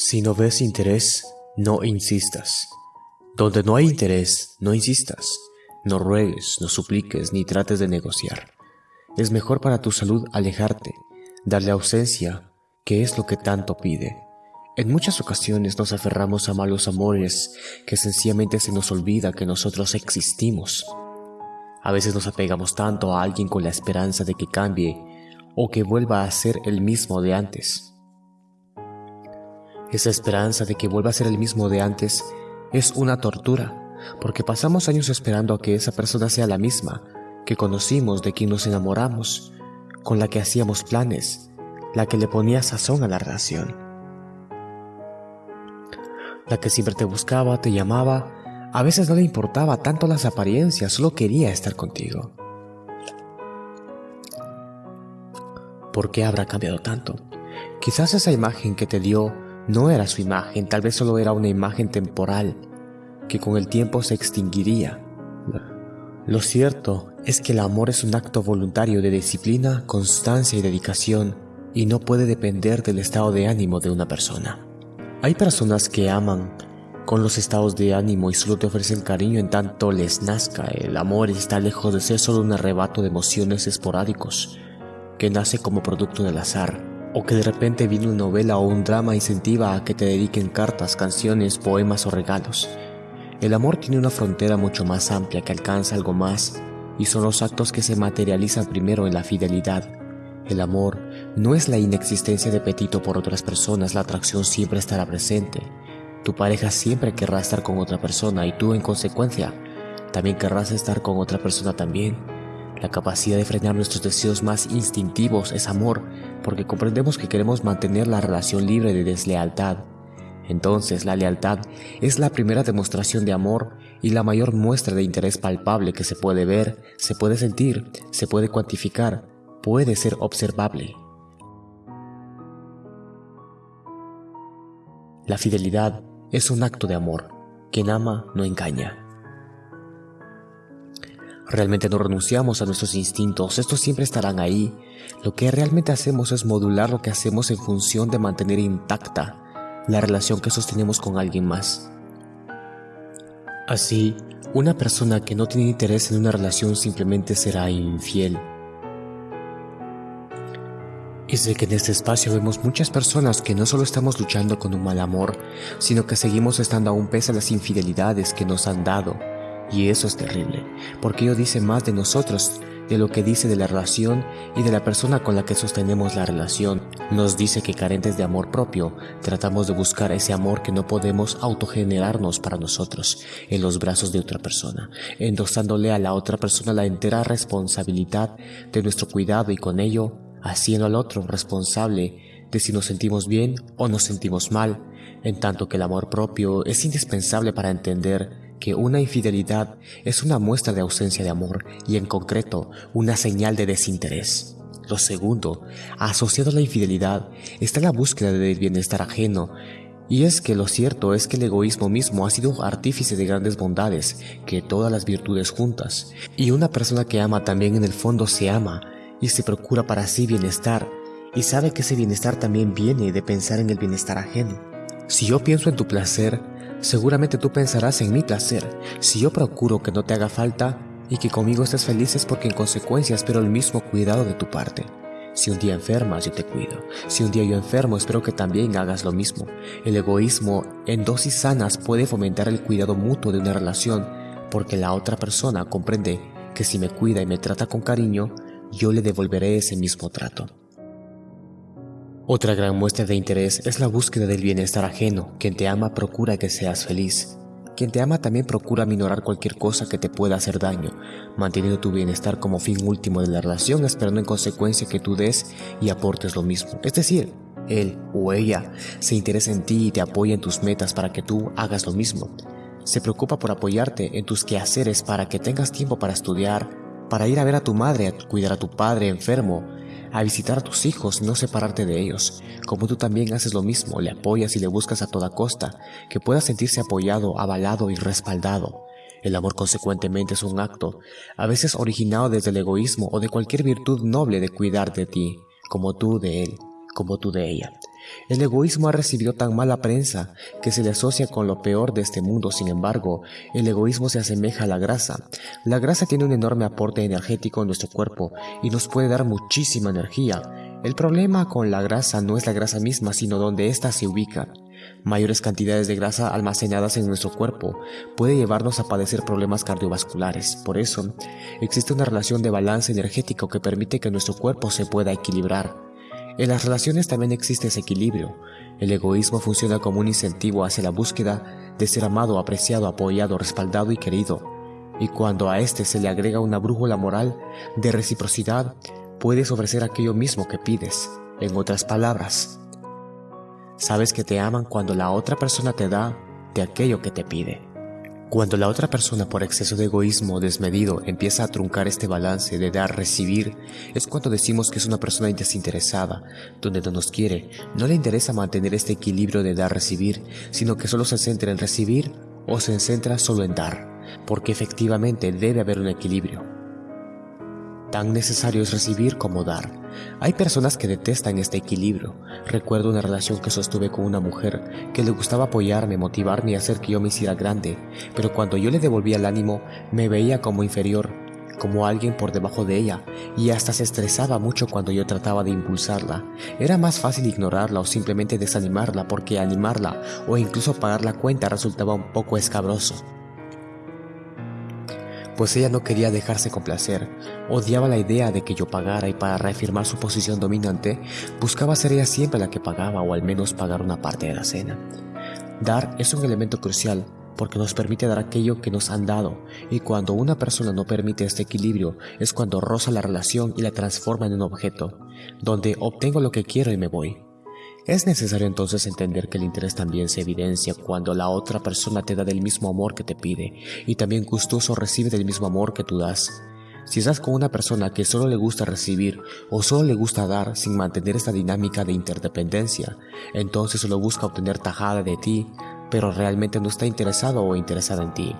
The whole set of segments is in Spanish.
Si no ves interés, no insistas. Donde no hay interés, no insistas. No ruegues, no supliques, ni trates de negociar. Es mejor para tu salud alejarte, darle ausencia, que es lo que tanto pide. En muchas ocasiones nos aferramos a malos amores que sencillamente se nos olvida que nosotros existimos. A veces nos apegamos tanto a alguien con la esperanza de que cambie o que vuelva a ser el mismo de antes. Esa esperanza de que vuelva a ser el mismo de antes es una tortura, porque pasamos años esperando a que esa persona sea la misma que conocimos, de quien nos enamoramos, con la que hacíamos planes, la que le ponía sazón a la relación. La que siempre te buscaba, te llamaba, a veces no le importaba tanto las apariencias, solo quería estar contigo. ¿Por qué habrá cambiado tanto? Quizás esa imagen que te dio no era su imagen, tal vez solo era una imagen temporal, que con el tiempo se extinguiría. Lo cierto es que el amor es un acto voluntario de disciplina, constancia y dedicación, y no puede depender del estado de ánimo de una persona. Hay personas que aman con los estados de ánimo y solo te ofrecen cariño en tanto les nazca. El amor está lejos de ser solo un arrebato de emociones esporádicos, que nace como producto del azar, o que de repente viene una novela o un drama incentiva a que te dediquen cartas, canciones, poemas o regalos. El amor tiene una frontera mucho más amplia que alcanza algo más y son los actos que se materializan primero en la fidelidad. El amor no es la inexistencia de apetito por otras personas, la atracción siempre estará presente. Tu pareja siempre querrá estar con otra persona y tú en consecuencia también querrás estar con otra persona también. La capacidad de frenar nuestros deseos más instintivos es amor, porque comprendemos que queremos mantener la relación libre de deslealtad. Entonces la lealtad es la primera demostración de amor y la mayor muestra de interés palpable que se puede ver, se puede sentir, se puede cuantificar, puede ser observable. La fidelidad es un acto de amor. Quien ama no engaña. Realmente no renunciamos a nuestros instintos, estos siempre estarán ahí. Lo que realmente hacemos es modular lo que hacemos en función de mantener intacta la relación que sostenemos con alguien más. Así, una persona que no tiene interés en una relación simplemente será infiel. Y sé que en este espacio vemos muchas personas que no solo estamos luchando con un mal amor, sino que seguimos estando aún pese a las infidelidades que nos han dado y eso es terrible, porque ello dice más de nosotros de lo que dice de la relación y de la persona con la que sostenemos la relación. Nos dice que carentes de amor propio, tratamos de buscar ese amor que no podemos autogenerarnos para nosotros en los brazos de otra persona, endosándole a la otra persona la entera responsabilidad de nuestro cuidado y con ello haciendo al otro responsable de si nos sentimos bien o nos sentimos mal, en tanto que el amor propio es indispensable para entender que una infidelidad es una muestra de ausencia de amor y en concreto una señal de desinterés. Lo segundo, asociado a la infidelidad, está la búsqueda del bienestar ajeno, y es que lo cierto es que el egoísmo mismo ha sido artífice de grandes bondades, que todas las virtudes juntas, y una persona que ama también en el fondo se ama y se procura para sí bienestar, y sabe que ese bienestar también viene de pensar en el bienestar ajeno. Si yo pienso en tu placer, Seguramente tú pensarás en mi placer, si yo procuro que no te haga falta y que conmigo estés feliz es porque en consecuencia espero el mismo cuidado de tu parte. Si un día enfermas, yo te cuido. Si un día yo enfermo, espero que también hagas lo mismo. El egoísmo en dosis sanas puede fomentar el cuidado mutuo de una relación porque la otra persona comprende que si me cuida y me trata con cariño, yo le devolveré ese mismo trato. Otra gran muestra de interés es la búsqueda del bienestar ajeno. Quien te ama procura que seas feliz. Quien te ama también procura minorar cualquier cosa que te pueda hacer daño, manteniendo tu bienestar como fin último de la relación, esperando en consecuencia que tú des y aportes lo mismo. Es decir, él o ella se interesa en ti y te apoya en tus metas para que tú hagas lo mismo. Se preocupa por apoyarte en tus quehaceres para que tengas tiempo para estudiar, para ir a ver a tu madre, cuidar a tu padre enfermo, a visitar a tus hijos y no separarte de ellos, como tú también haces lo mismo, le apoyas y le buscas a toda costa, que pueda sentirse apoyado, avalado y respaldado. El amor consecuentemente es un acto, a veces originado desde el egoísmo o de cualquier virtud noble de cuidar de ti, como tú de él, como tú de ella. El egoísmo ha recibido tan mala prensa que se le asocia con lo peor de este mundo, sin embargo, el egoísmo se asemeja a la grasa. La grasa tiene un enorme aporte energético en nuestro cuerpo y nos puede dar muchísima energía. El problema con la grasa no es la grasa misma, sino donde ésta se ubica. Mayores cantidades de grasa almacenadas en nuestro cuerpo puede llevarnos a padecer problemas cardiovasculares. Por eso, existe una relación de balance energético que permite que nuestro cuerpo se pueda equilibrar. En las relaciones también existe ese equilibrio. El egoísmo funciona como un incentivo hacia la búsqueda de ser amado, apreciado, apoyado, respaldado y querido. Y cuando a este se le agrega una brújula moral de reciprocidad, puedes ofrecer aquello mismo que pides. En otras palabras, Sabes que te aman cuando la otra persona te da de aquello que te pide. Cuando la otra persona por exceso de egoísmo desmedido empieza a truncar este balance de dar-recibir, es cuando decimos que es una persona desinteresada, donde no nos quiere, no le interesa mantener este equilibrio de dar-recibir, sino que solo se centra en recibir o se centra solo en dar, porque efectivamente debe haber un equilibrio. Tan necesario es recibir como dar. Hay personas que detestan este equilibrio. Recuerdo una relación que sostuve con una mujer que le gustaba apoyarme, motivarme y hacer que yo me hiciera grande, pero cuando yo le devolvía el ánimo me veía como inferior, como alguien por debajo de ella, y hasta se estresaba mucho cuando yo trataba de impulsarla. Era más fácil ignorarla o simplemente desanimarla porque animarla o incluso pagar la cuenta resultaba un poco escabroso pues ella no quería dejarse complacer, odiaba la idea de que yo pagara y para reafirmar su posición dominante, buscaba ser ella siempre la que pagaba o al menos pagar una parte de la cena. Dar es un elemento crucial porque nos permite dar aquello que nos han dado, y cuando una persona no permite este equilibrio es cuando roza la relación y la transforma en un objeto, donde obtengo lo que quiero y me voy. Es necesario entonces entender que el interés también se evidencia cuando la otra persona te da del mismo amor que te pide y también gustoso recibe del mismo amor que tú das. Si estás con una persona que solo le gusta recibir o solo le gusta dar sin mantener esta dinámica de interdependencia, entonces solo busca obtener tajada de ti, pero realmente no está interesado o interesada en ti.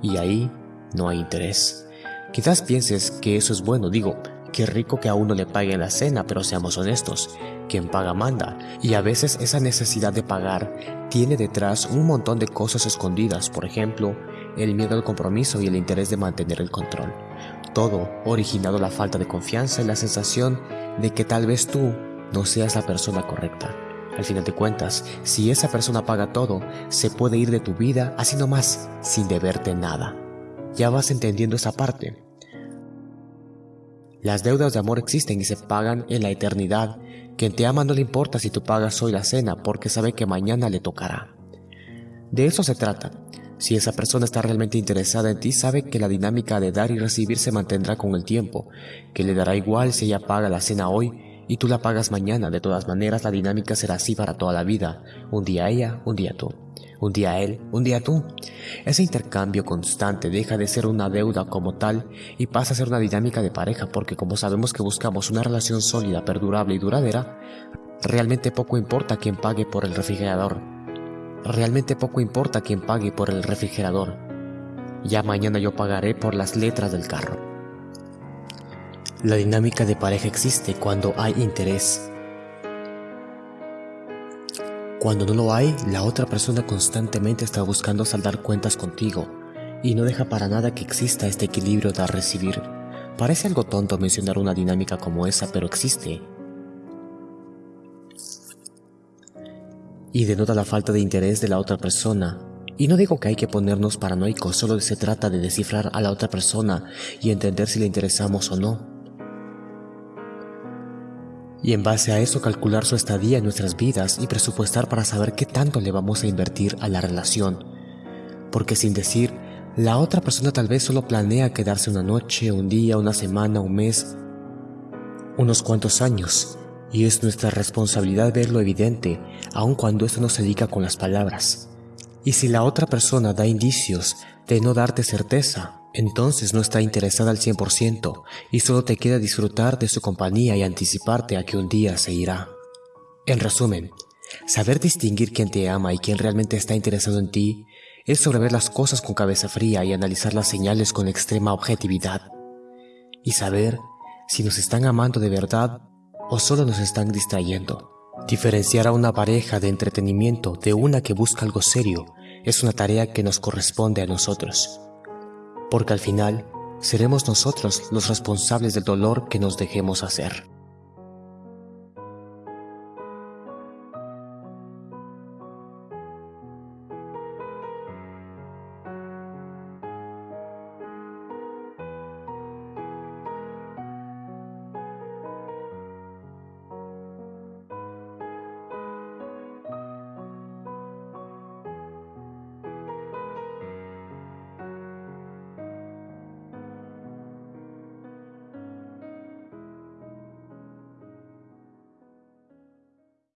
Y ahí no hay interés. Quizás pienses que eso es bueno, digo, qué rico que a uno le paguen la cena, pero seamos honestos, quien paga manda, y a veces esa necesidad de pagar tiene detrás un montón de cosas escondidas, por ejemplo, el miedo al compromiso y el interés de mantener el control. Todo originado la falta de confianza y la sensación de que tal vez tú no seas la persona correcta. Al final de cuentas, si esa persona paga todo, se puede ir de tu vida así nomás, sin deberte nada. Ya vas entendiendo esa parte. Las deudas de amor existen y se pagan en la eternidad quien te ama no le importa si tú pagas hoy la cena porque sabe que mañana le tocará. De eso se trata. Si esa persona está realmente interesada en ti, sabe que la dinámica de dar y recibir se mantendrá con el tiempo, que le dará igual si ella paga la cena hoy y tú la pagas mañana. De todas maneras, la dinámica será así para toda la vida. Un día ella, un día tú. Un día él, un día tú. Ese intercambio constante deja de ser una deuda como tal y pasa a ser una dinámica de pareja porque como sabemos que buscamos una relación sólida, perdurable y duradera, realmente poco importa quién pague por el refrigerador. Realmente poco importa quién pague por el refrigerador. Ya mañana yo pagaré por las letras del carro. La dinámica de pareja existe cuando hay interés, cuando no lo hay, la otra persona constantemente está buscando saldar cuentas contigo y no deja para nada que exista este equilibrio de recibir. Parece algo tonto mencionar una dinámica como esa, pero existe. Y denota la falta de interés de la otra persona. Y no digo que hay que ponernos paranoicos, solo se trata de descifrar a la otra persona y entender si le interesamos o no y en base a eso calcular su estadía en nuestras vidas y presupuestar para saber qué tanto le vamos a invertir a la relación. Porque sin decir, la otra persona tal vez solo planea quedarse una noche, un día, una semana, un mes, unos cuantos años, y es nuestra responsabilidad ver lo evidente, aun cuando esto no se diga con las palabras. Y si la otra persona da indicios de no darte certeza, entonces no está interesada al 100% y solo te queda disfrutar de su compañía y anticiparte a que un día se irá. En resumen, saber distinguir quién te ama y quién realmente está interesado en ti es sobre ver las cosas con cabeza fría y analizar las señales con extrema objetividad. Y saber si nos están amando de verdad o solo nos están distrayendo. Diferenciar a una pareja de entretenimiento de una que busca algo serio es una tarea que nos corresponde a nosotros, porque al final seremos nosotros los responsables del dolor que nos dejemos hacer.